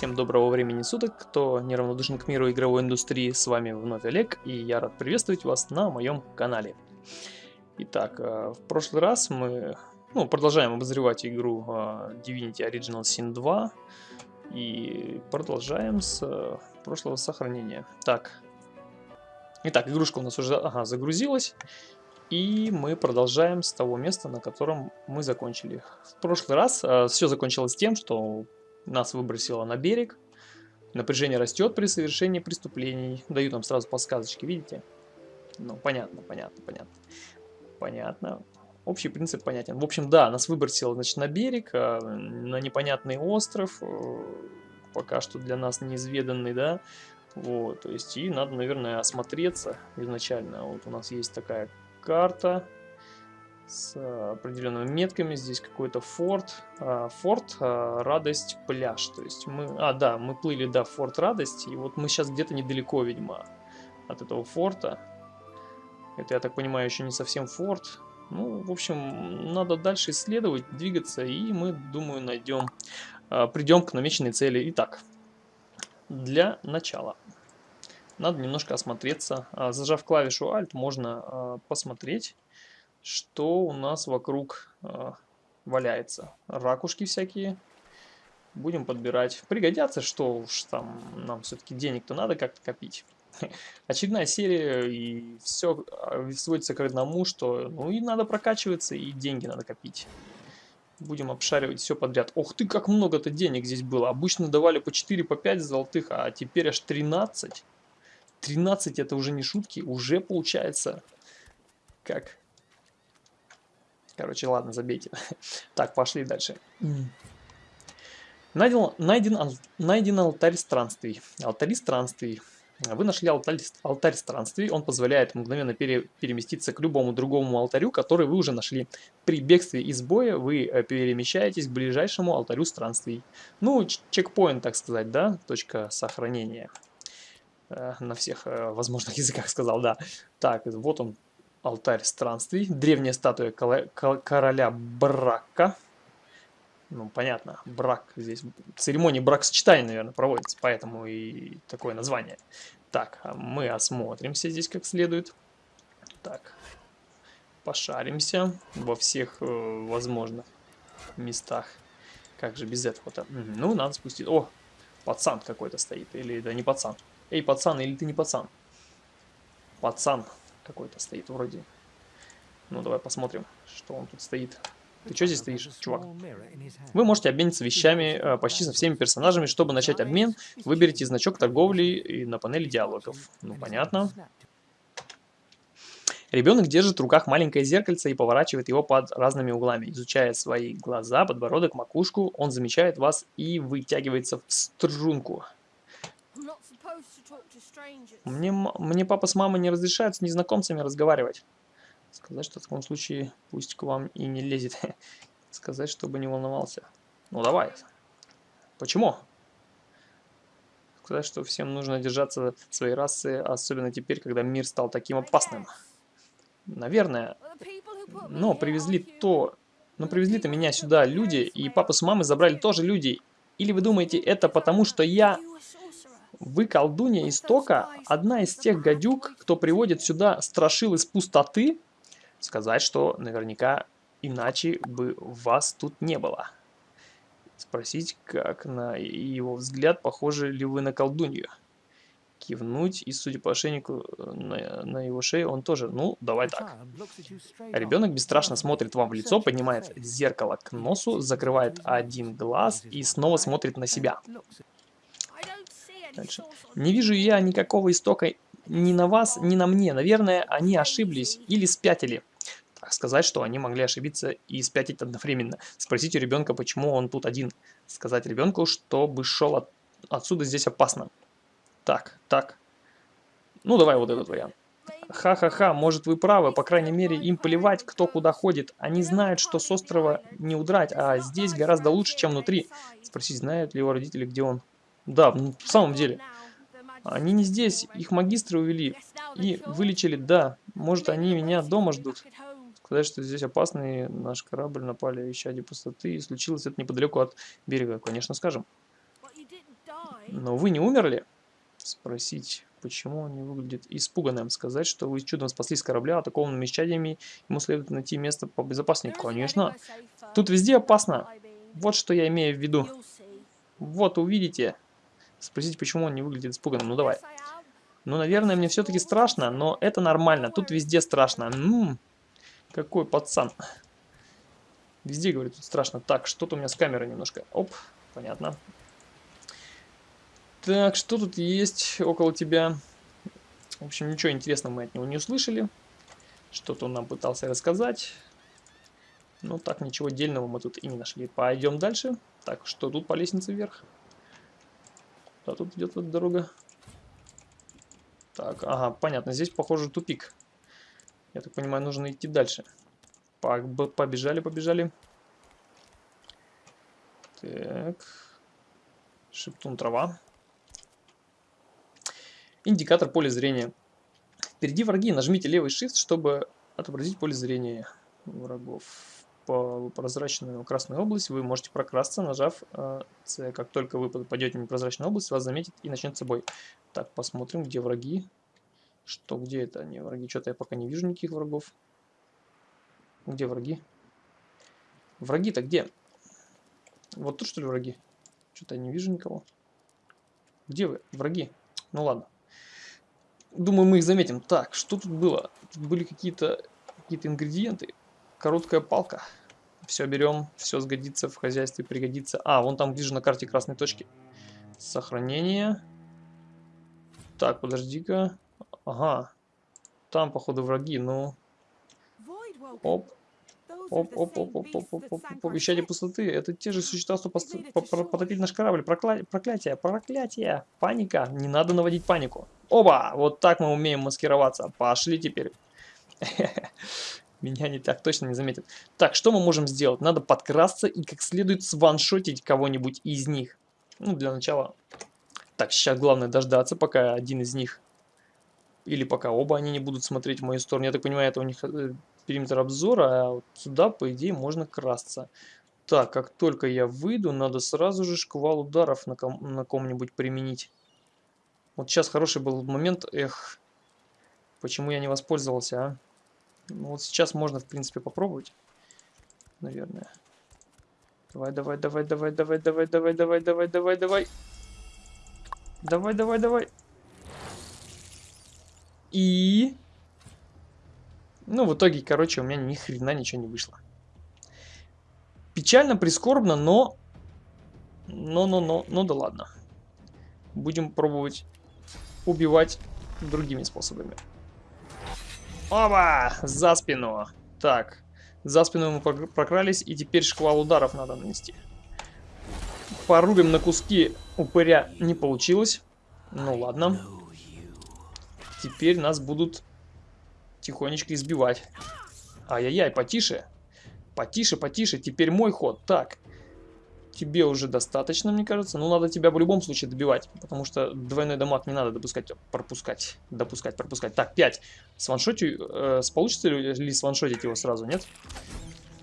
Всем доброго времени суток, кто неравнодушен к миру игровой индустрии, с вами вновь Олег, и я рад приветствовать вас на моем канале. Итак, э, в прошлый раз мы ну, продолжаем обозревать игру э, Divinity Original Sin 2, и продолжаем с э, прошлого сохранения. Так, итак, игрушка у нас уже ага, загрузилась, и мы продолжаем с того места, на котором мы закончили. В прошлый раз все закончилось тем, что нас выбросило на берег. Напряжение растет при совершении преступлений. Дают нам сразу подсказочки, видите? Ну, понятно, понятно, понятно. Понятно. Общий принцип понятен. В общем, да, нас выбросило, значит, на берег, а, на непонятный остров, э, пока что для нас неизведанный, да. Вот, то есть, и надо, наверное, осмотреться изначально. Вот у нас есть такая карта с э, определенными метками. Здесь какой-то форт. А, форт а, Радость пляж. То есть мы... А, да, мы плыли, да, в форт Радость. И вот мы сейчас где-то недалеко, видимо, от этого форта. Это, я так понимаю, еще не совсем форт. Ну, в общем, надо дальше исследовать, двигаться, и мы, думаю, найдем, а, придем к намеченной цели. Итак, для начала надо немножко осмотреться. Зажав клавишу Alt, можно посмотреть что у нас вокруг э, валяется. Ракушки всякие. Будем подбирать. Пригодятся, что уж там нам все-таки денег-то надо как-то копить. Очередная серия, и все а, сводится к одному, что ну и надо прокачиваться, и деньги надо копить. Будем обшаривать все подряд. Ох ты, как много-то денег здесь было. Обычно давали по 4, по 5 золотых, а теперь аж 13. 13 это уже не шутки, уже получается как Короче, ладно, забейте. Так, пошли дальше. Найден, найден, найден алтарь странствий. Алтарь странствий. Вы нашли алтарь, алтарь странствий. Он позволяет мгновенно пере, переместиться к любому другому алтарю, который вы уже нашли. При бегстве из боя вы э, перемещаетесь к ближайшему алтарю странствий. Ну, чекпоинт, так сказать, да? Точка сохранения. Э, на всех э, возможных языках сказал, да. Так, вот он, алтарь странствий, древняя статуя короля Брака. Ну, понятно, брак здесь, церемония бракосочетания, наверное, проводится, поэтому и такое название. Так, а мы осмотримся здесь как следует. Так, пошаримся во всех э, возможных местах. Как же без этого-то? Ну, надо спустить. О, пацан какой-то стоит. Или да не пацан. Эй, пацан, или ты не пацан? Пацан какой-то стоит вроде. Ну, давай посмотрим, что он тут стоит. Ты что здесь стоишь, чувак? Вы можете обмениться вещами э, почти со всеми персонажами. Чтобы начать обмен, выберите значок торговли и на панели диалогов. Ну, понятно. Ребенок держит в руках маленькое зеркальце и поворачивает его под разными углами. Изучая свои глаза, подбородок, макушку, он замечает вас и вытягивается в струнку. Мне, мне папа с мамой не разрешают с незнакомцами разговаривать. Сказать, что в таком случае пусть к вам и не лезет. Сказать, чтобы не волновался. Ну давай. Почему? Сказать, что всем нужно держаться своей расы, особенно теперь, когда мир стал таким опасным. Наверное. Но привезли то... Но привезли-то меня сюда люди, и папа с мамой забрали тоже люди. Или вы думаете, это потому, что я вы, колдунья истока, одна из тех гадюк, кто приводит сюда страшил из пустоты, сказать, что наверняка иначе бы вас тут не было. Спросить, как на его взгляд, похожи ли вы на колдунью. Кивнуть, и судя по ошейнику на, на его шее, он тоже, ну, давай так. Ребенок бесстрашно смотрит вам в лицо, поднимает зеркало к носу, закрывает один глаз и снова смотрит на себя. Дальше. Не вижу я никакого истока ни на вас, ни на мне. Наверное, они ошиблись или спятили. Так сказать, что они могли ошибиться и спятить одновременно. Спросить у ребенка, почему он тут один. Сказать ребенку, чтобы шел от... отсюда здесь опасно. Так, так. Ну, давай вот этот вариант. Ха-ха-ха, может вы правы, по крайней мере им плевать, кто куда ходит. Они знают, что с острова не удрать, а здесь гораздо лучше, чем внутри. Спросить, знают ли его родители, где он. Да, в самом деле. Они не здесь, их магистры увели и вылечили, да. Может, они меня дома ждут. Сказать, что здесь опасный наш корабль напали исчадие пустоты, и случилось это неподалеку от берега. Конечно, скажем. Но вы не умерли? Спросить, почему он не выглядит испуганным. Сказать, что вы чудом спаслись с корабля, атакованными исчадиями, ему следует найти место побезопаснее. Конечно. Тут везде опасно. Вот что я имею в виду. Вот, увидите. Спросите, почему он не выглядит испуганным. Ну, давай. Ну, наверное, мне все-таки страшно, но это нормально. Тут везде страшно. М -м, какой пацан. Везде, говорит, тут страшно. Так, что-то у меня с камерой немножко. Оп, понятно. Так, что тут есть около тебя? В общем, ничего интересного мы от него не услышали. Что-то он нам пытался рассказать. Ну, так, ничего дельного мы тут и не нашли. Пойдем дальше. Так, что тут по лестнице вверх? Да, тут идет эта дорога. Так, ага, понятно. Здесь, похоже, тупик. Я так понимаю, нужно идти дальше. Побежали, побежали. Так. Шептун трава. Индикатор поля зрения. Впереди враги. Нажмите левый shift, чтобы отобразить поле зрения врагов. Прозрачную красную область вы можете прокрасться, нажав э, C. Как только вы попадете в непрозрачную область, вас заметит и начнется бой. Так, посмотрим, где враги. Что, где это они, враги? Что-то я пока не вижу никаких врагов. Где враги? Враги-то где? Вот тут что ли враги? Что-то я не вижу никого. Где вы? Враги. Ну ладно. Думаю, мы их заметим. Так, что тут было? Тут были какие-то какие, -то, ингредиенты. Короткая палка. Все берем, все сгодится в хозяйстве, пригодится. А, вон там вижу на карте красной точки. Сохранение. Так, подожди-ка. Ага. Там, походу, враги, ну... Оп. Оп, оп, оп, оп, оп, оп, оп, оп, вещание пустоты. Это те же существа, что потопили наш корабль. Прокля... Проклятие, проклятие, паника. Не надо наводить панику. Оба! Вот так мы умеем маскироваться. Пошли теперь. Меня не так точно не заметят. Так, что мы можем сделать? Надо подкрасться и как следует сваншотить кого-нибудь из них. Ну, для начала. Так, сейчас главное дождаться, пока один из них... Или пока оба они не будут смотреть в мою сторону. Я так понимаю, это у них э, периметр обзора, а вот сюда, по идее, можно красться. Так, как только я выйду, надо сразу же шквал ударов на, ком на ком-нибудь применить. Вот сейчас хороший был момент, эх, почему я не воспользовался, а? Ну, вот сейчас можно, в принципе, попробовать, наверное. Давай, давай, давай, давай, давай, давай, давай, давай, давай, давай, давай. Давай, давай, давай. И... Ну, в итоге, короче, у меня ни хрена ничего не вышло. Печально, прискорбно, но... Но, но, но, ну да ладно. Будем пробовать убивать другими способами. Оба! За спину. Так, за спину мы прокрались, и теперь шквал ударов надо нанести. Порубим на куски упыря не получилось. Ну ладно. Теперь нас будут тихонечко избивать. Ай-яй-яй, потише. Потише, потише. Теперь мой ход. Так. Тебе уже достаточно, мне кажется. Ну, надо тебя в любом случае добивать. Потому что двойной дамаг не надо допускать, пропускать. Допускать, пропускать. Так, 5. Сваншотю... Э, получится ли сваншотить его сразу, нет?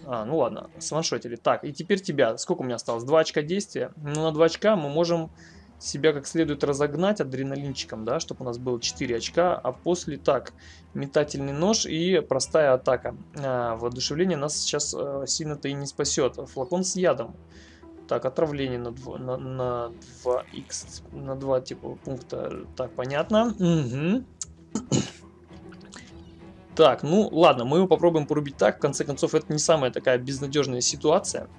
А, ну ладно, сваншотили. Так, и теперь тебя. Сколько у меня осталось? 2 очка действия. Ну, на 2 очка мы можем себя как следует разогнать адреналинчиком, да, чтобы у нас было 4 очка, а после так, метательный нож и простая атака. А, воодушевление нас сейчас а, сильно-то и не спасет. Флакон с ядом. Так, отравление на 2, на, на 2x, на 2 типа пункта. Так, понятно. Угу. Так, ну ладно, мы его попробуем порубить так. В конце концов, это не самая такая безнадежная ситуация,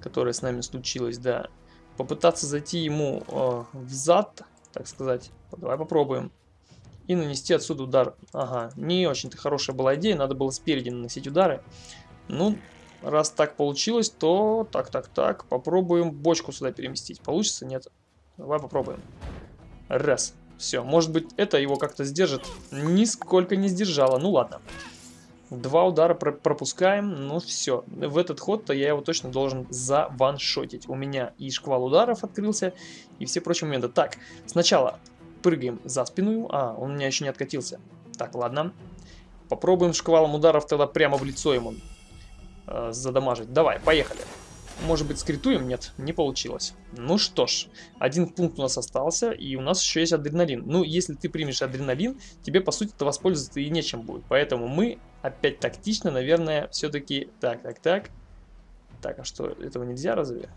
которая с нами случилась, да попытаться зайти ему э, в зад, так сказать. Давай попробуем. И нанести отсюда удар. Ага, не очень-то хорошая была идея, надо было спереди наносить удары. Ну, раз так получилось, то так, так, так, попробуем бочку сюда переместить. Получится? Нет. Давай попробуем. Раз. Все, может быть это его как-то сдержит. Нисколько не сдержало. Ну ладно. Два удара про пропускаем, ну все. В этот ход-то я его точно должен заваншотить. У меня и шквал ударов открылся, и все прочие моменты. Так, сначала прыгаем за спину. А, он у меня еще не откатился. Так, ладно. Попробуем шквалом ударов тогда прямо в лицо ему э, задамажить. Давай, поехали. Может быть, скритуем? Нет, не получилось. Ну что ж, один пункт у нас остался, и у нас еще есть адреналин. Ну, если ты примешь адреналин, тебе, по сути, это воспользоваться и нечем будет. Поэтому мы, опять тактично, наверное, все-таки... Так, так, так. Так, а что, этого нельзя разве?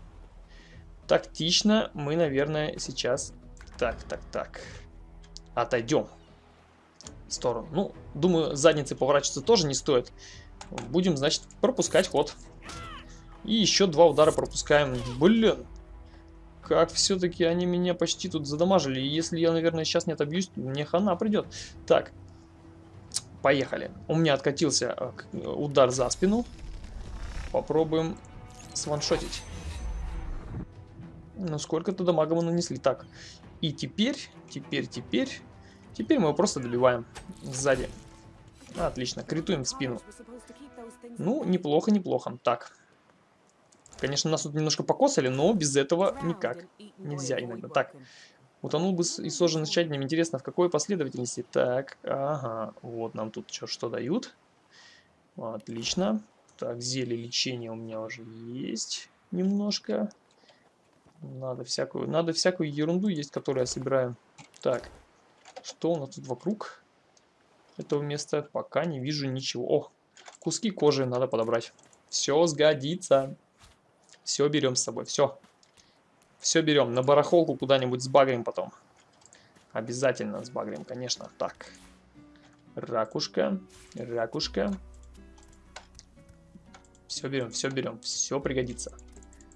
Тактично мы, наверное, сейчас... Так, так, так. Отойдем в сторону. Ну, думаю, задницы поворачиваться тоже не стоит. Будем, значит, пропускать ход. И еще два удара пропускаем. Блин. Как все-таки они меня почти тут задамажили. Если я, наверное, сейчас не отобьюсь, мне хана придет. Так. Поехали. У меня откатился э, удар за спину. Попробуем сваншотить. Ну, сколько-то дамага мы нанесли. Так. И теперь, теперь, теперь... Теперь мы его просто добиваем сзади. Отлично, критуем в спину. Ну, неплохо, неплохо. Так. Конечно, нас тут немножко покосали, но без этого никак. Нельзя иногда. Так. Утонул бы и сожжен тщательным. Интересно, в какой последовательности? Так, ага. Вот нам тут что, что дают. Отлично. Так, зелье лечения у меня уже есть немножко. Надо всякую, надо всякую ерунду есть, которую я собираю. Так, что у нас тут вокруг этого места? Пока не вижу ничего. О, куски кожи надо подобрать. Все сгодится. Все берем с собой, все. Все берем. На барахолку куда-нибудь сбагрим потом. Обязательно сбагрим, конечно. Так. Ракушка. Ракушка. Все берем, все берем. Все пригодится.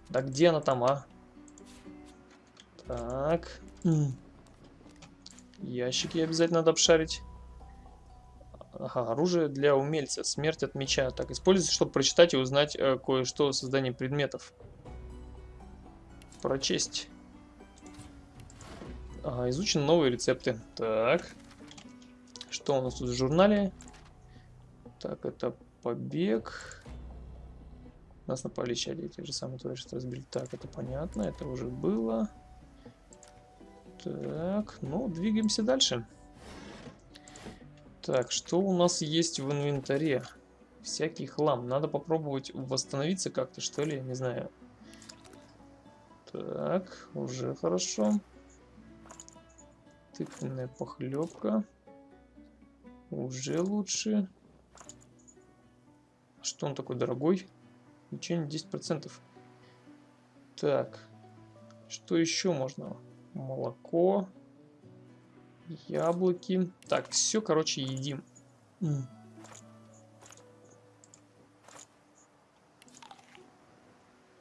Да где она там, а? Так. Ящики обязательно надо обшарить. Ага, оружие для умельца. Смерть от меча. Так, используйте, чтобы прочитать и узнать э, кое-что о создании предметов. Прочесть. Ага, изучены новые рецепты. Так. Что у нас тут в журнале? Так, это побег. Нас напали чади, те же самые твари, что разбили. Так, это понятно, это уже было. Так, ну, двигаемся дальше. Так, что у нас есть в инвентаре? Всякий хлам. Надо попробовать восстановиться как-то, что ли, не знаю. Так, уже хорошо. Тыквенная похлебка. Уже лучше. Что он такой дорогой? Лечение 10%. Так, что еще можно? молоко, яблоки. Так, все, короче, едим.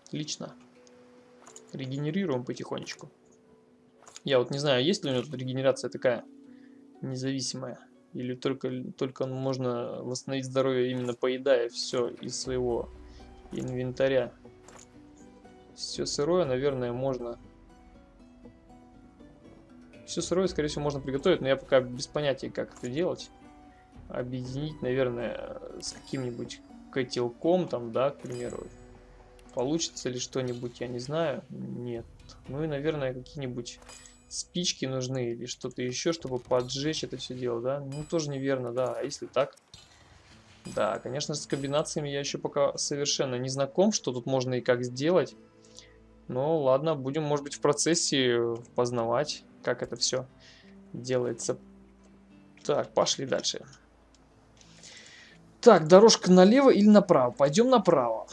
Отлично. Регенерируем потихонечку. Я вот не знаю, есть ли у него тут регенерация такая независимая. Или только, только можно восстановить здоровье именно поедая все из своего инвентаря. Все сырое, наверное, можно все сырое, скорее всего, можно приготовить, но я пока без понятия, как это делать. Объединить, наверное, с каким-нибудь котелком, там, да, к примеру. Получится ли что-нибудь, я не знаю. Нет. Ну и, наверное, какие-нибудь спички нужны или что-то еще, чтобы поджечь это все дело, да? Ну, тоже неверно, да. А если так? Да, конечно, с комбинациями я еще пока совершенно не знаком, что тут можно и как сделать. Но ладно, будем, может быть, в процессе познавать как это все делается. Так, пошли дальше. Так, дорожка налево или направо? Пойдем направо.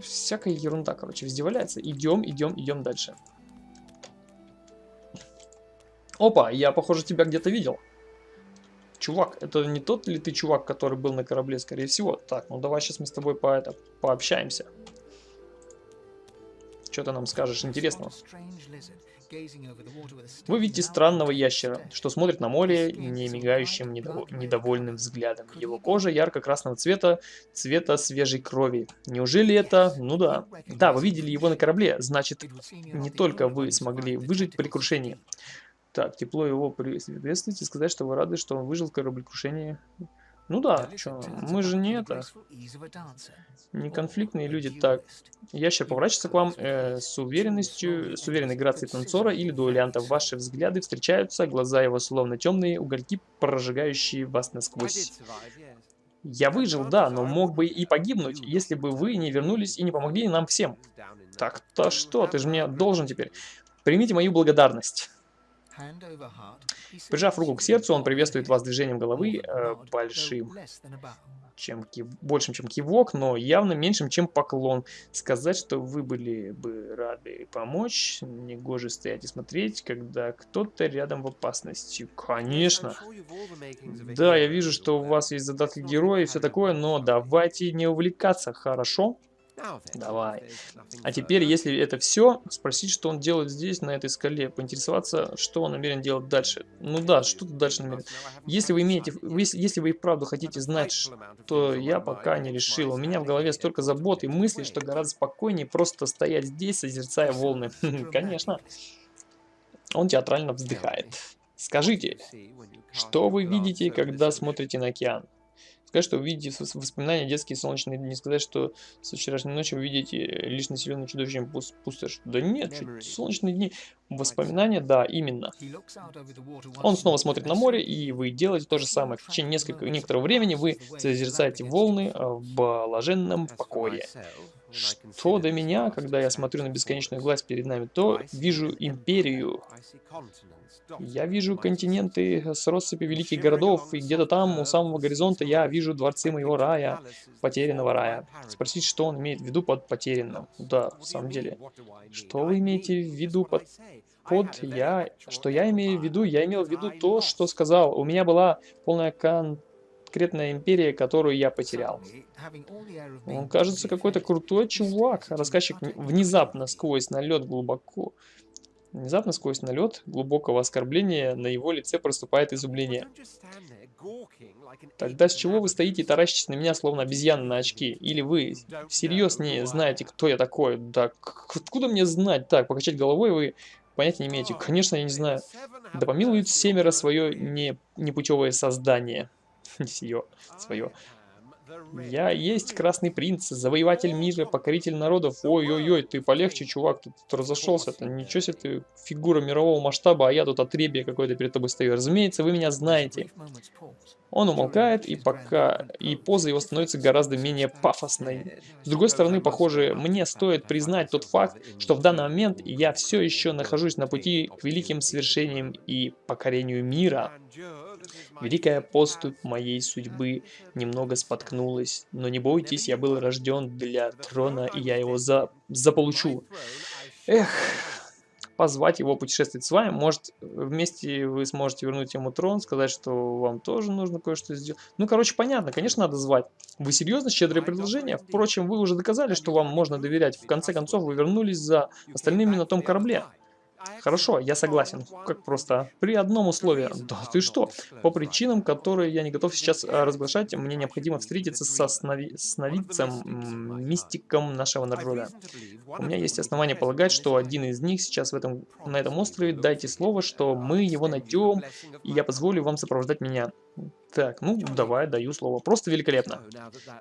Всякая ерунда, короче, везде валяется. Идем, идем, идем дальше. Опа, я, похоже, тебя где-то видел. Чувак, это не тот ли ты чувак, который был на корабле, скорее всего? Так, ну давай сейчас мы с тобой по это, пообщаемся. Что ты нам скажешь интересного? Вы видите странного ящера, что смотрит на море не мигающим недов... недовольным взглядом. Его кожа ярко-красного цвета, цвета свежей крови. Неужели это... Ну да. Да, вы видели его на корабле, значит, не только вы смогли выжить при крушении. Так, тепло его приветствовать и сказать, что вы рады, что он выжил в кораблекрушении. Ну да, что, мы же не это, не конфликтные люди. Так, ящер поворачивается к вам э, с уверенностью, с уверенной грацией танцора или дуэлянта. Ваши взгляды встречаются, глаза его словно темные угольки, прожигающие вас насквозь. Я выжил, да, но мог бы и погибнуть, если бы вы не вернулись и не помогли нам всем. Так-то что, ты же мне должен теперь. Примите мою благодарность. Прижав руку к сердцу, он приветствует вас движением головы э, большим чем кив... большим, чем кивок, но явно меньшим, чем поклон. Сказать, что вы были бы рады помочь, негоже стоять и смотреть, когда кто-то рядом в опасности. Конечно. Да, я вижу, что у вас есть задатки героя и все такое, но давайте не увлекаться, хорошо? Давай. А теперь, если это все, спросить, что он делает здесь, на этой скале, поинтересоваться, что он намерен делать дальше. Ну да, что тут дальше намерен. Если вы имеете, если вы и вправду хотите знать, что я пока не решил. У меня в голове столько забот и мыслей, что гораздо спокойнее просто стоять здесь, созерцая волны. Конечно. Он театрально вздыхает. Скажите, что вы видите, когда смотрите на океан? Сказать, что вы видите воспоминания детские солнечные дни. Не сказать, что с вчерашней ночи вы видите лишь населенный чудовищем пустошь. Да нет, солнечные дни. Воспоминания, да, именно. Он снова смотрит на море, и вы делаете то же самое. В течение несколько, некоторого времени вы созерцаете волны а, в блаженном покое. Что до меня, когда я смотрю на бесконечную глаз перед нами, то вижу империю. Я вижу континенты с россыпью великих городов, и где-то там, у самого горизонта, я вижу дворцы моего рая, потерянного рая. Спросить, что он имеет в виду под потерянным. Да, в самом деле. Что вы имеете в виду под... Под я... Что я имею в виду? Я имел в виду то, что сказал. У меня была полная кон конкретная империя, которую я потерял. Он кажется какой-то крутой чувак. Рассказчик внезапно сквозь налет глубоко Внезапно сквозь налет глубокого оскорбления на его лице проступает изумление. Тогда с чего вы стоите и таращитесь на меня, словно обезьяна на очки? Или вы всерьез не знаете, кто я такой? Да откуда мне знать? Так, покачать головой вы понятия не имеете. Конечно, я не знаю. Да помилует семеро свое не, непутевое создание. Сие, свое. Я есть Красный Принц, завоеватель мира, покоритель народов. Ой-ой-ой, ты полегче, чувак, ты тут разошелся. -то. Ничего себе ты фигура мирового масштаба, а я тут отребие какой-то перед тобой стою. Разумеется, вы меня знаете. Он умолкает, и пока и поза его становится гораздо менее пафосной. С другой стороны, похоже, мне стоит признать тот факт, что в данный момент я все еще нахожусь на пути к великим свершениям и покорению мира. Великая поступь моей судьбы немного споткнулась, но не бойтесь, я был рожден для трона, и я его за... заполучу. Эх, позвать его путешествовать с вами. Может, вместе вы сможете вернуть ему трон, сказать, что вам тоже нужно кое-что сделать. Ну, короче, понятно, конечно, надо звать. Вы серьезно? Щедрое предложение? Впрочем, вы уже доказали, что вам можно доверять. В конце концов, вы вернулись за остальными на том корабле. Хорошо, я согласен. Как просто. При одном условии. Да ты что? По причинам, которые я не готов сейчас а, разглашать, мне необходимо встретиться со снови... сновидцем, мистиком нашего народа. У меня есть основания полагать, что один из них сейчас в этом, на этом острове. Дайте слово, что мы его найдем, и я позволю вам сопровождать меня. Так, ну давай, даю слово. Просто великолепно.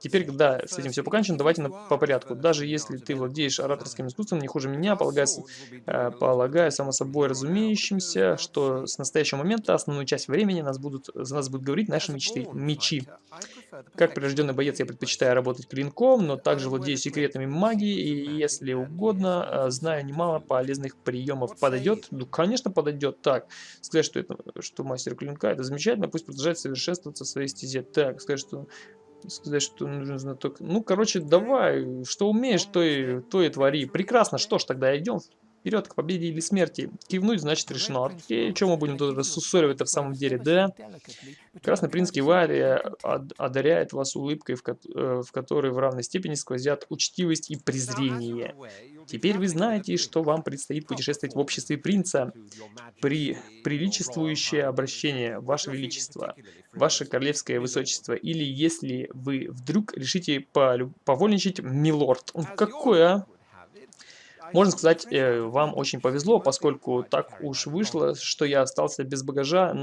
Теперь, когда с этим все покончено, давайте на, по порядку. Даже если ты владеешь ораторским искусством не хуже меня, полагаю, э, полагаю само собой разумеющимся, что с настоящего момента основную часть времени нас будут, за нас будут говорить наши мечты, мечи. Как прирожденный боец я предпочитаю работать клинком, но также владею секретами магии и, если угодно, э, знаю немало полезных приемов. Подойдет? Ну, конечно, подойдет. Так, сказать, что, это, что мастер клинка, это замечательно, пусть продолжает совершенствоваться в своей стезе. Так, сказать, что сказать, что нужен знаток. Ну, короче, давай, что умеешь, то и, то и твори. Прекрасно, что ж, тогда идем вперед к победе или смерти. Кивнуть, значит, решено. Окей, чем мы будем тут рассусоривать-то в самом деле, да? Красный принц кивает и одаряет вас улыбкой, в, ко э, в которой в равной степени сквозят учтивость и презрение. Теперь вы знаете, что вам предстоит путешествовать в обществе принца. При приличествующее обращение, Ваше Величество, Ваше Королевское Высочество, или если вы вдруг решите повольничать, милорд. Какой, а? Можно сказать, э, вам очень повезло, поскольку так уж вышло, что я остался без багажа.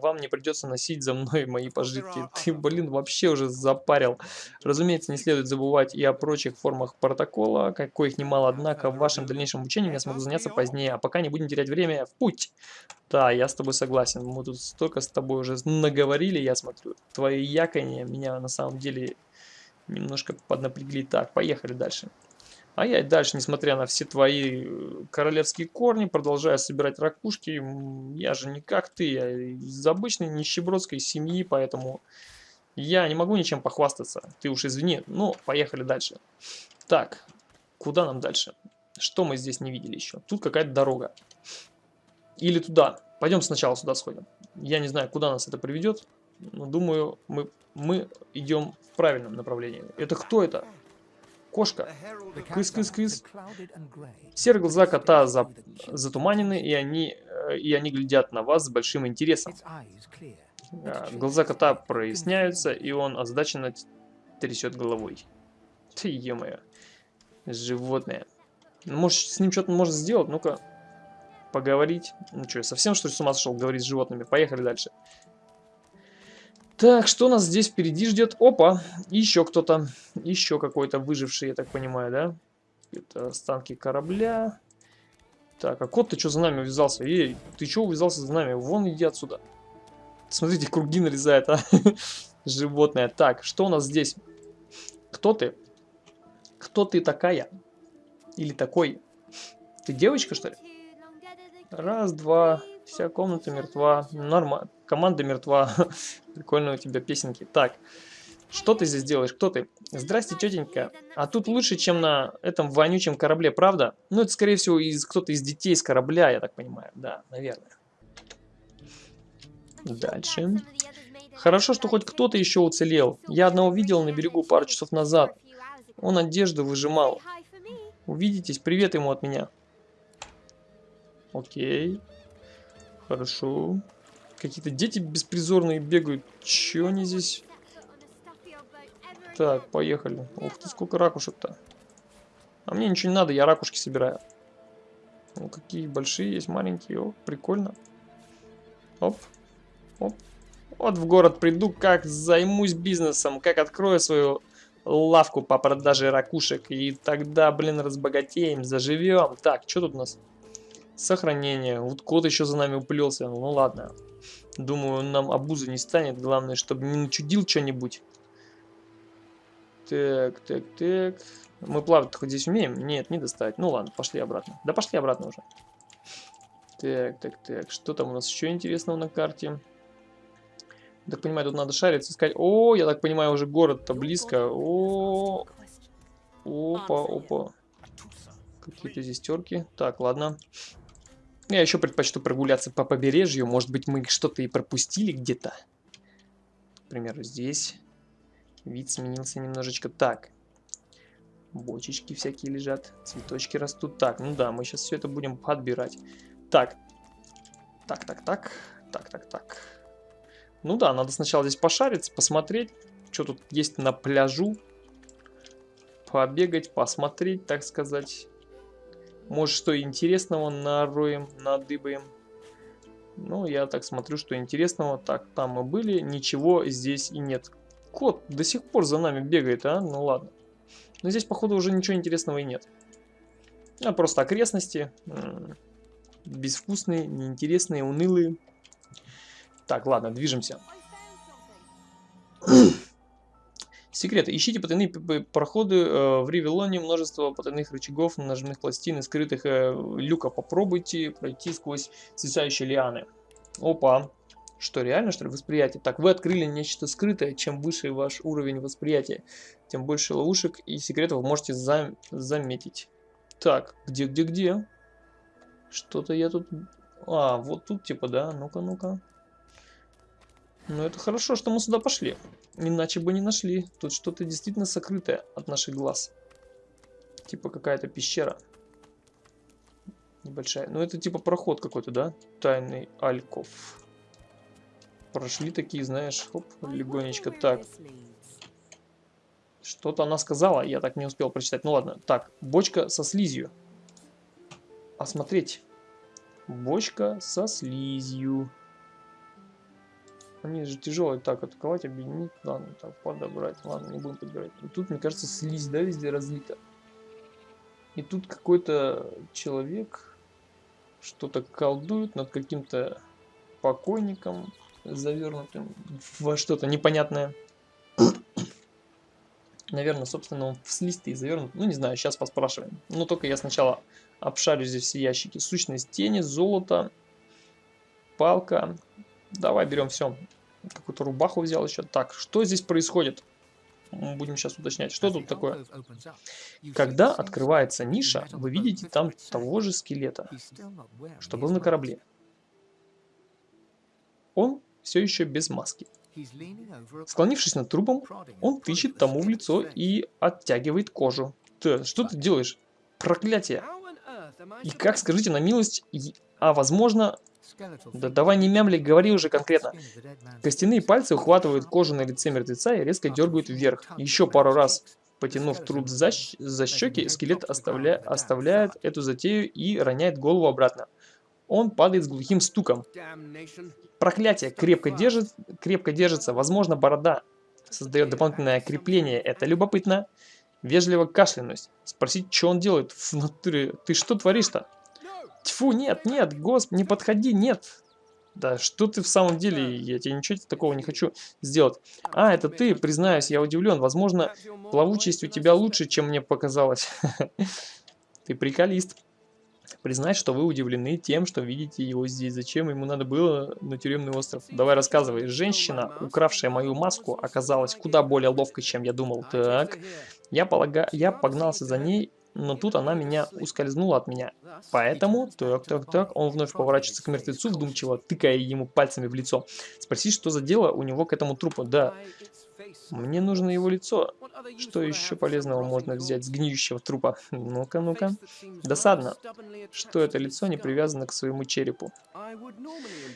Вам не придется носить за мной мои пожитки. Ты, блин, вообще уже запарил. Разумеется, не следует забывать и о прочих формах протокола, коих немало, однако в вашем дальнейшем учении я смогу заняться позднее. А пока не будем терять время, в путь! Да, я с тобой согласен. Мы тут столько с тобой уже наговорили, я смотрю. Твои яконья меня на самом деле немножко поднапрягли. Так, поехали дальше. А я и дальше, несмотря на все твои э, королевские корни, продолжаю собирать ракушки. Я же не как ты, я из обычной нищебродской семьи, поэтому я не могу ничем похвастаться. Ты уж извини. Ну, поехали дальше. Так, куда нам дальше? Что мы здесь не видели еще? Тут какая-то дорога. Или туда. Пойдем сначала сюда сходим. Я не знаю, куда нас это приведет. Но думаю, мы, мы идем в правильном направлении. Это кто это? Кошка. Кыс-кыс-кыс. Серые глаза кота за... затуманены, и они, э, и они глядят на вас с большим интересом. А, глаза кота проясняются, и он озадаченно трясет головой. Ты, е Животное. Может, с ним что-то можно сделать? Ну-ка, поговорить. Ну что, совсем что ли с ума сошел говорить с животными? Поехали дальше. Так, что нас здесь впереди ждет? Опа, еще кто-то. Еще какой-то выживший, я так понимаю, да? Это останки корабля. Так, а кот, ты что за нами увязался? Эй, ты что увязался за нами? Вон иди отсюда. Смотрите, круги нарезает, а? Животное. Так, что у нас здесь? Кто ты? Кто ты такая? Или такой? Ты девочка, что ли? Раз, два, вся комната мертва. Нормально. Команда мертва. Прикольно у тебя песенки. Так, что ты здесь делаешь? Кто ты? Здрасте, тетенька. А тут лучше, чем на этом вонючем корабле, правда? Ну, это, скорее всего, из кто-то из детей с корабля, я так понимаю. Да, наверное. Дальше. Хорошо, что хоть кто-то еще уцелел. Я одного видел на берегу пару часов назад. Он одежду выжимал. Увидитесь, привет ему от меня. Окей. Хорошо. Какие-то дети беспризорные бегают. Че они здесь? Так, поехали. Ух ты, сколько ракушек-то. А мне ничего не надо, я ракушки собираю. Ну, какие большие есть, маленькие. О, прикольно. Оп, оп. Вот в город приду, как займусь бизнесом, как открою свою лавку по продаже ракушек. И тогда, блин, разбогатеем, заживем. Так, что тут у нас? Сохранение. Вот кот еще за нами уплелся. Ну ладно. Думаю, он нам обузы не станет. Главное, чтобы не начудил что-нибудь. Так, так, так. Мы плавать хоть здесь умеем? Нет, не достать. Ну ладно, пошли обратно. Да пошли обратно уже. Так, так, так. Что там у нас еще интересного на карте? Так понимаю, тут надо шариться, искать. О, я так понимаю, уже город-то близко. О, опа, опа. Какие-то здесь терки. Так, ладно. Я еще предпочту прогуляться по побережью. Может быть, мы что-то и пропустили где-то. К примеру, здесь. Вид сменился немножечко. Так. Бочечки всякие лежат. Цветочки растут. Так, ну да, мы сейчас все это будем подбирать. Так. Так, так, так. Так, так, так. Ну да, надо сначала здесь пошариться, посмотреть, что тут есть на пляжу. Побегать, посмотреть, так сказать. Может, что интересного нароем, надыбаем. Ну, я так смотрю, что интересного. Так, там мы были, ничего здесь и нет. Кот до сих пор за нами бегает, а? Ну ладно. Но здесь, походу, уже ничего интересного и нет. А просто окрестности. Безвкусные, неинтересные, унылые. Так, ладно, движемся. Секреты. Ищите потайные проходы э, в Ревелоне. Множество потайных рычагов, нажимных пластин и скрытых э, люка. Попробуйте пройти сквозь свисающие лианы. Опа. Что, реально, что ли, восприятие? Так, вы открыли нечто скрытое. Чем выше ваш уровень восприятия, тем больше ловушек и секретов вы можете зам заметить. Так, где, где, где? Что-то я тут... А, вот тут типа, да? Ну-ка, ну-ка. Ну, это хорошо, что мы сюда пошли. Иначе бы не нашли. Тут что-то действительно сокрытое от наших глаз. Типа какая-то пещера. Небольшая. Ну, это типа проход какой-то, да? Тайный альков. Прошли такие, знаешь, хоп, легонечко. Так. Что-то она сказала, я так не успел прочитать. Ну ладно. Так, бочка со слизью. осмотреть. Бочка со слизью. Они же тяжелые. Так, атаковать, объединить. Ладно, так, подобрать. Ладно, не будем подбирать. И тут, мне кажется, слизь, да, везде разлита. И тут какой-то человек что-то колдует над каким-то покойником, завернутым во что-то непонятное. Наверное, собственно, он в слизь-то и завернут. Ну, не знаю, сейчас поспрашиваем. Но только я сначала обшарю здесь все ящики. Сущность тени, золото, палка, Давай берем все. Какую-то рубаху взял еще. Так, что здесь происходит? Будем сейчас уточнять. Что тут такое? Когда открывается ниша, вы видите там того же скелета, что был на корабле. Он все еще без маски. Склонившись над трупом, он тычет тому в лицо и оттягивает кожу. Ты, что ты делаешь? Проклятие! И как, скажите на милость, а возможно, да давай не мямли, говори уже конкретно. Костяные пальцы ухватывают кожу на лице мертвеца и резко дергают вверх. Еще пару раз потянув труп за, за щеки, скелет оставля, оставляет эту затею и роняет голову обратно. Он падает с глухим стуком. Проклятие крепко, держит, крепко держится. Возможно, борода создает дополнительное крепление. Это любопытно. Вежливо кашлянусь. Спросить, что он делает в натуре. Ты что творишь-то? Тьфу, нет, нет, госп, не подходи, нет. Да, что ты в самом деле, я тебе ничего такого не хочу сделать. А, это ты, признаюсь, я удивлен. Возможно, плавучесть у тебя лучше, чем мне показалось. Ты приколист. Признать, что вы удивлены тем, что видите его здесь. Зачем ему надо было на тюремный остров? Давай рассказывай. Женщина, укравшая мою маску, оказалась куда более ловкой, чем я думал. Так, я, полага... я погнался за ней но тут она меня ускользнула от меня. Поэтому, так, так, так, он вновь поворачивается к мертвецу, вдумчиво тыкая ему пальцами в лицо. Спроси, что за дело у него к этому трупу. Да, мне нужно его лицо. Что еще полезного можно взять с гниющего трупа? Ну-ка, ну-ка. Досадно, что это лицо не привязано к своему черепу.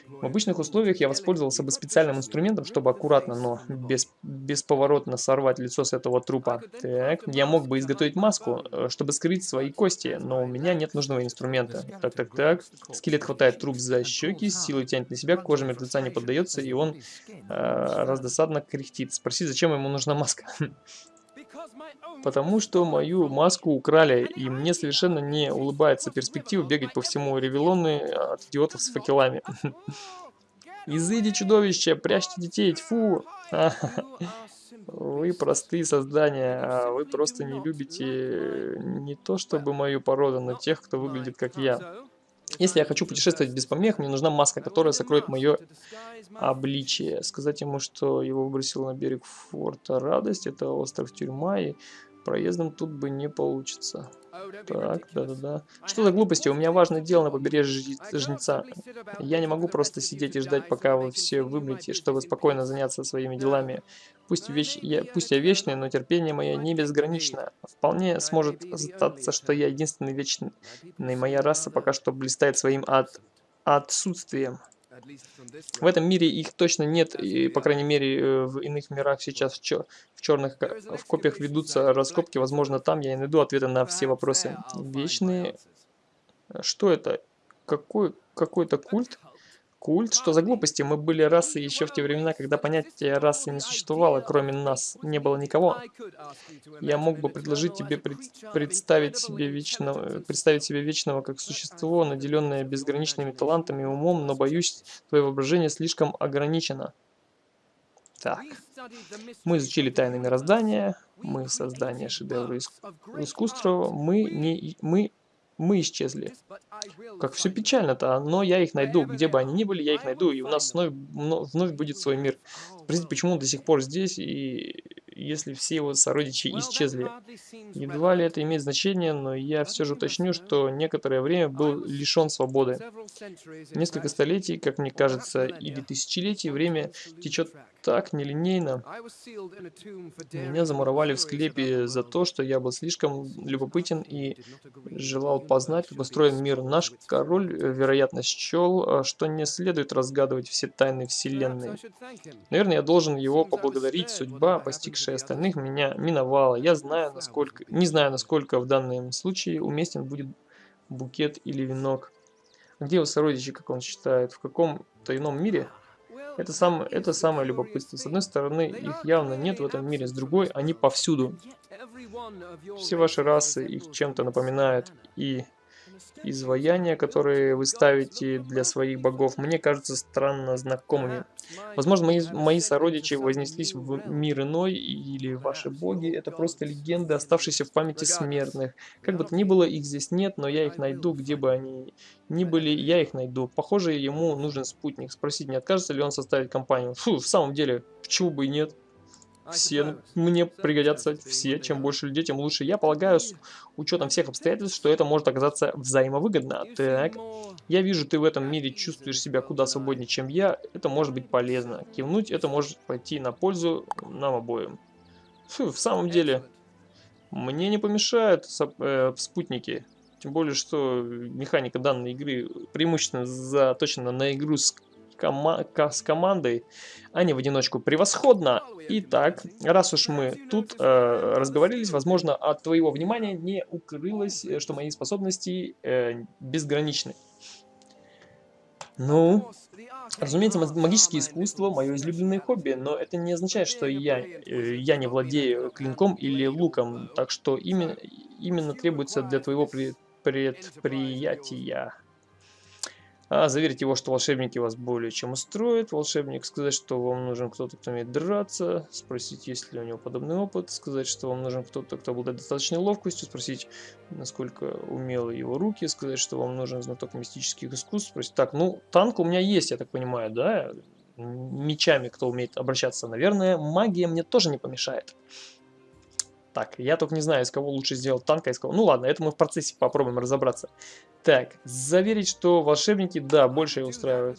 В обычных условиях я воспользовался бы специальным инструментом, чтобы аккуратно, но без, бесповоротно сорвать лицо с этого трупа. Так, я мог бы изготовить маску, э, чтобы скрыть свои кости, но у меня нет нужного инструмента. Так, так, так. Скелет хватает труп за щеки, силой тянет на себя, кожа мертвеца не поддается, и он э, раздосадно кряхтит. Спроси, зачем ему нужна маска? Потому что мою маску украли, и мне совершенно не улыбается перспектива бегать по всему Ревелоны от идиотов с факелами. Изыди, чудовище, прячьте детей, тьфу! Вы простые создания, а вы просто не любите не то чтобы мою породу, но тех, кто выглядит как я. Если я хочу путешествовать без помех, мне нужна маска, которая сокроет мое обличие. Сказать ему, что его выбросило на берег форта Радость, это остров Тюрьма, и проездом тут бы не получится. Так, да-да-да. Что за глупости? У меня важное дело на побережье Жнеца. Я не могу просто сидеть и ждать, пока вы все вымрете, чтобы спокойно заняться своими делами. Пусть, веч... я... Пусть я вечный, но терпение мое не безгранично. Вполне сможет статься, что я единственный вечный. Моя раса пока что блистает своим от... отсутствием. В этом мире их точно нет, и, по крайней мере, э, в иных мирах сейчас в, чер в черных в копиях ведутся раскопки, возможно, там я найду ответы на все вопросы. Вечные... Что это? Какой какой-то культ? Культ? Что за глупости? Мы были расой еще в те времена, когда понятие расы не существовало, кроме нас. Не было никого. Я мог бы предложить тебе пред, представить, себе вечного, представить себе вечного как существо, наделенное безграничными талантами и умом, но, боюсь, твое воображение слишком ограничено. Так. Мы изучили тайны мироздания, мы создание шедевра искусства, мы, не, мы мы исчезли. Как все печально-то, но я их найду. Где бы они ни были, я их найду, и у нас вновь, вновь будет свой мир. Спросите, почему он до сих пор здесь, и если все его сородичи исчезли. Едва ли это имеет значение, но я все же уточню, что некоторое время был лишен свободы. Несколько столетий, как мне кажется, или тысячелетий, время течет так нелинейно. Меня замуровали в склепе за то, что я был слишком любопытен и желал познать, как устроен мир. Наш король, вероятно, счел, что не следует разгадывать все тайны Вселенной. Наверное, я должен его поблагодарить. Судьба, постигшая остальных, меня миновала. Я знаю, насколько, не знаю, насколько в данном случае уместен будет букет или венок. Где его сородичи, как он считает? В каком-то ином мире? Это, сам, это самое любопытство. С одной стороны, их явно нет в этом мире, с другой, они повсюду. Все ваши расы их чем-то напоминают, и изваяния, которые вы ставите для своих богов, мне кажутся странно знакомыми. Возможно, мои, мои сородичи вознеслись в мир иной, или ваши боги — это просто легенды, оставшиеся в памяти смертных. Как бы то ни было, их здесь нет, но я их найду, где бы они ни были, я их найду. Похоже, ему нужен спутник. Спросить, не откажется ли он составить компанию. Фу, в самом деле, почему бы и нет? Все мне пригодятся все. Чем больше людей, тем лучше. Я полагаю, с учетом всех обстоятельств, что это может оказаться взаимовыгодно. Так, я вижу, ты в этом мире чувствуешь себя куда свободнее, чем я. Это может быть полезно. Кивнуть это может пойти на пользу нам обоим. Фу, в самом деле, мне не помешают э, спутники. Тем более, что механика данной игры преимущественно заточена на игру с кома с командой, а не в одиночку. Превосходно! Итак, раз уж мы тут э, разговорились, возможно, от твоего внимания не укрылось, э, что мои способности э, безграничны. Ну, разумеется, магические искусства – мое излюбленное хобби, но это не означает, что я, э, я не владею клинком или луком, так что именно, именно требуется для твоего предприятия. А заверить его, что волшебники вас более чем устроят. Волшебник сказать, что вам нужен кто-то, кто умеет драться. Спросить, есть ли у него подобный опыт. Сказать, что вам нужен кто-то, кто обладает достаточной ловкостью. Спросить, насколько умелы его руки. Сказать, что вам нужен знаток мистических искусств. Спросить, так, ну, танк у меня есть, я так понимаю, да? Мечами, кто умеет обращаться, наверное. Магия мне тоже не помешает. Так, я только не знаю, из кого лучше сделать танка, из кого... Ну ладно, это мы в процессе попробуем разобраться. Так, заверить, что волшебники, да, больше устраивают.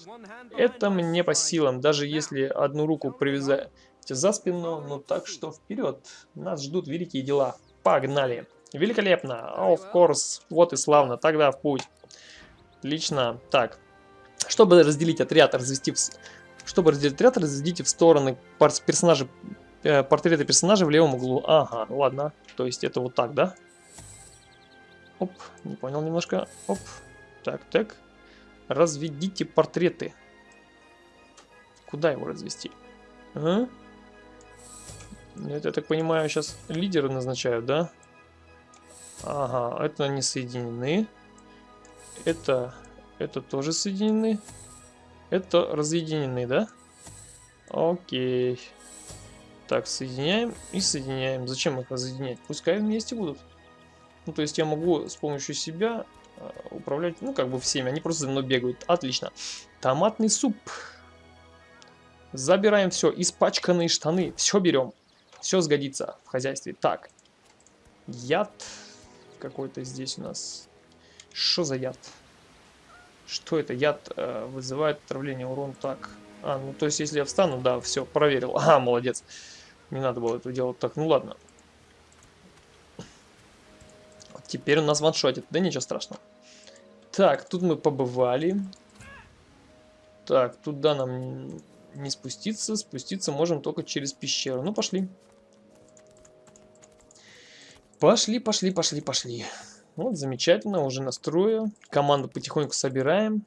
Это мне по силам, даже если одну руку привязать за спину, ну так что вперед. Нас ждут великие дела. Погнали. Великолепно. Of course. Вот и славно. Тогда в путь. Отлично. Так. Чтобы разделить отряд, развести в... Чтобы разделить отряд, разведите в стороны персонажей Э, портреты персонажей в левом углу. Ага, ладно. То есть это вот так, да? Оп, не понял немножко. Оп. Так, так. Разведите портреты. Куда его развести? А? Это, я так понимаю, сейчас лидеры назначают, да? Ага, это они соединены. Это, это тоже соединены. Это разъединены, да? Окей. Так, соединяем и соединяем. Зачем их разъединять? Пускай вместе будут. Ну, то есть я могу с помощью себя э, управлять, ну, как бы всеми. Они просто за мной бегают. Отлично. Томатный суп. Забираем все. Испачканные штаны. Все берем. Все сгодится в хозяйстве. Так. Яд какой-то здесь у нас. Что за яд? Что это? Яд э, вызывает отравление, урон. Так. А, ну то есть если я встану, да, все, проверил. А, молодец. Не надо было этого делать. Так, ну ладно. Теперь у нас ваншотит. Да ничего страшного. Так, тут мы побывали. Так, туда нам не спуститься. Спуститься можем только через пещеру. Ну, пошли. Пошли, пошли, пошли, пошли. Вот, замечательно, уже настрою. Команду потихоньку собираем.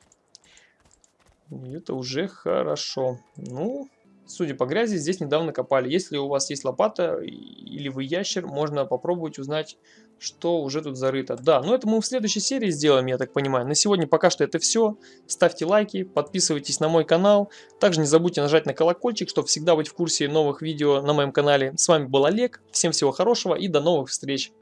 И это уже хорошо. Ну, Судя по грязи, здесь недавно копали. Если у вас есть лопата или вы ящер, можно попробовать узнать, что уже тут зарыто. Да, но это мы в следующей серии сделаем, я так понимаю. На сегодня пока что это все. Ставьте лайки, подписывайтесь на мой канал. Также не забудьте нажать на колокольчик, чтобы всегда быть в курсе новых видео на моем канале. С вами был Олег, всем всего хорошего и до новых встреч.